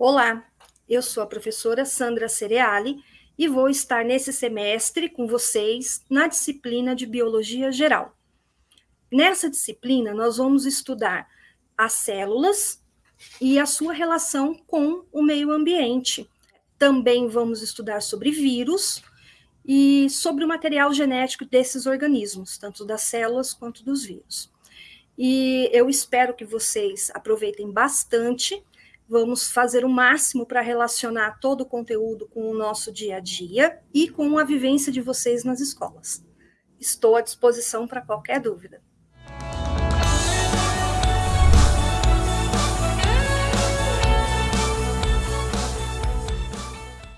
Olá, eu sou a professora Sandra Cereali e vou estar nesse semestre com vocês na disciplina de Biologia Geral. Nessa disciplina, nós vamos estudar as células e a sua relação com o meio ambiente. Também vamos estudar sobre vírus e sobre o material genético desses organismos, tanto das células quanto dos vírus. E eu espero que vocês aproveitem bastante Vamos fazer o máximo para relacionar todo o conteúdo com o nosso dia a dia e com a vivência de vocês nas escolas. Estou à disposição para qualquer dúvida.